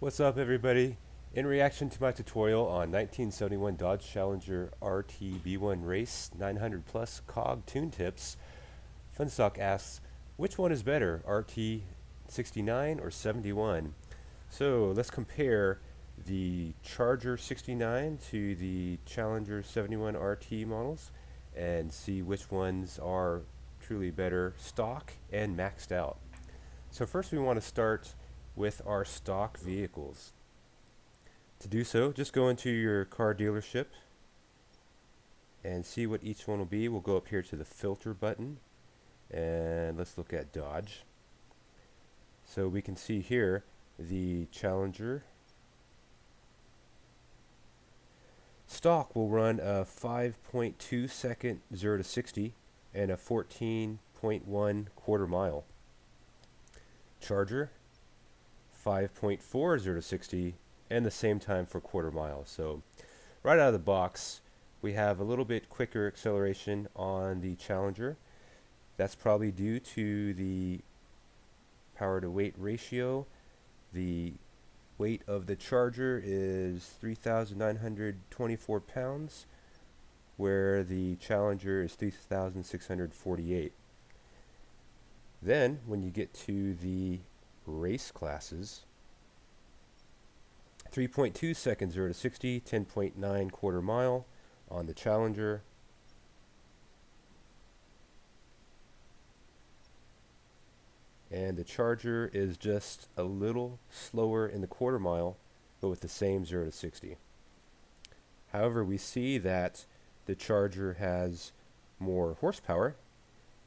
What's up everybody? In reaction to my tutorial on 1971 Dodge Challenger RT B1 Race 900 Plus COG tune tips, Funstock asks, which one is better, RT 69 or 71? So let's compare the Charger 69 to the Challenger 71 RT models and see which ones are truly better stock and maxed out. So first we want to start with our stock vehicles. To do so, just go into your car dealership and see what each one will be. We'll go up here to the filter button and let's look at Dodge. So we can see here the Challenger stock will run a 5.2 second 0 to 60 and a 14.1 quarter mile. Charger 5.4 0 to 60 and the same time for quarter mile. So right out of the box we have a little bit quicker acceleration on the Challenger. That's probably due to the power to weight ratio. The weight of the Charger is 3,924 pounds where the Challenger is 3,648. Then when you get to the race classes. 3.2 seconds 0 to 60, 10.9 quarter mile on the Challenger. And the Charger is just a little slower in the quarter mile, but with the same 0 to 60. However, we see that the Charger has more horsepower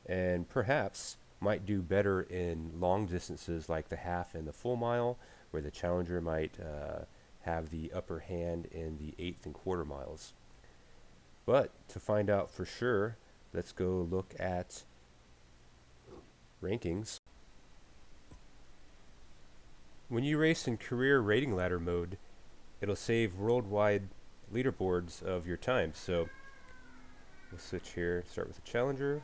and perhaps might do better in long distances like the half and the full mile, where the challenger might uh, have the upper hand in the eighth and quarter miles. But to find out for sure, let's go look at rankings. When you race in career rating ladder mode, it'll save worldwide leaderboards of your time. So we'll switch here, start with the challenger,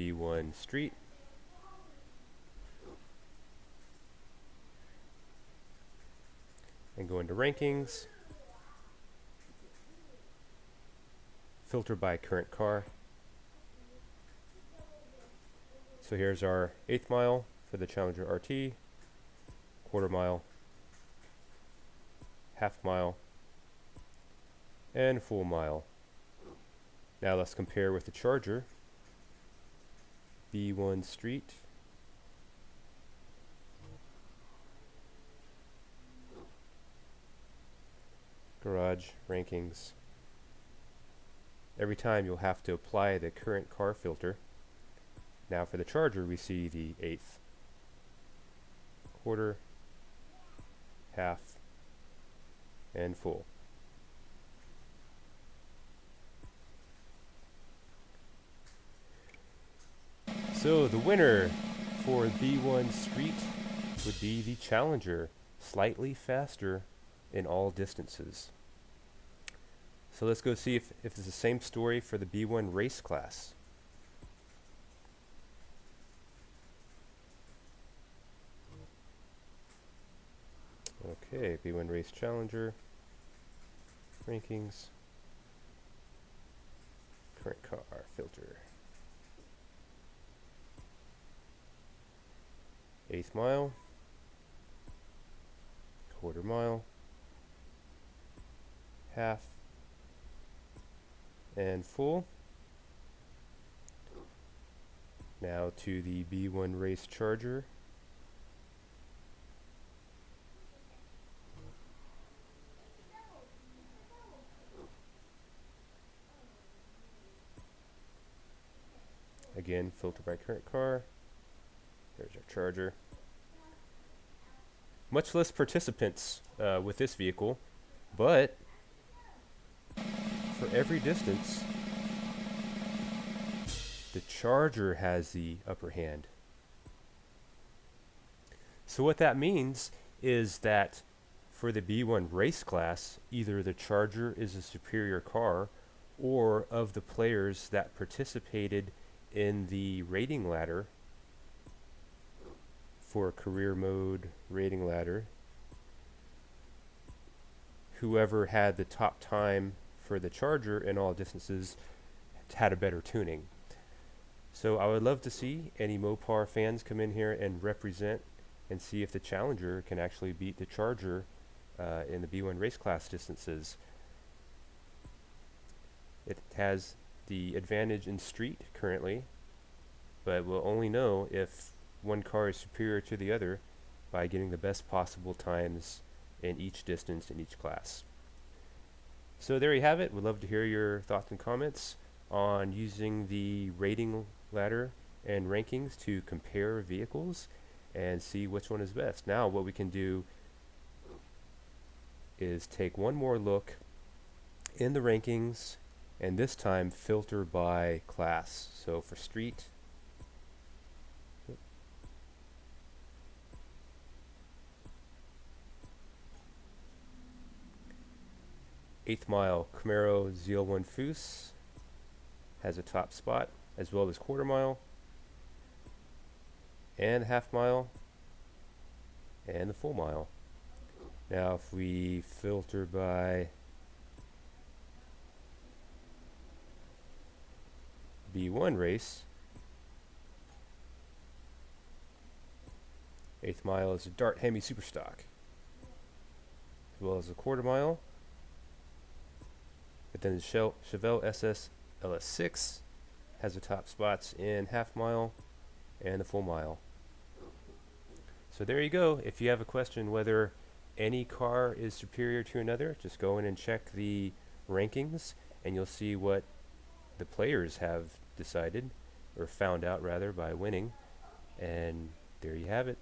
B1 Street. And go into rankings. Filter by current car. So here's our eighth mile for the Challenger RT, quarter mile, half mile, and full mile. Now let's compare with the Charger. B1 Street. Garage rankings. Every time you'll have to apply the current car filter. Now for the charger we see the eighth, quarter, half, and full. So the winner for B1 Street would be the Challenger, slightly faster in all distances. So let's go see if, if it's the same story for the B1 race class. Okay, B1 Race Challenger, rankings, current car, filter. Eighth mile, quarter mile, half, and full. Now to the B1 race charger. Again, filter by current car. There's our charger. Much less participants uh, with this vehicle, but for every distance, the Charger has the upper hand. So what that means is that for the B1 race class, either the Charger is a superior car or of the players that participated in the rating ladder for career mode rating ladder, whoever had the top time for the Charger in all distances had a better tuning. So I would love to see any Mopar fans come in here and represent and see if the Challenger can actually beat the Charger uh, in the B1 race class distances. It has the advantage in street currently, but we'll only know if one car is superior to the other by getting the best possible times in each distance in each class. So there you have it. We'd love to hear your thoughts and comments on using the rating ladder and rankings to compare vehicles and see which one is best. Now what we can do is take one more look in the rankings and this time filter by class. So for street, eighth mile Camaro ZL1 Foose has a top spot as well as quarter mile and half mile and the full mile. Now if we filter by B1 race, eighth mile is a Dart Hemi Superstock, as well as a quarter mile. But then the Chevelle SS LS6 has the top spots in half mile and the full mile. So there you go. If you have a question whether any car is superior to another, just go in and check the rankings and you'll see what the players have decided or found out rather by winning and there you have it.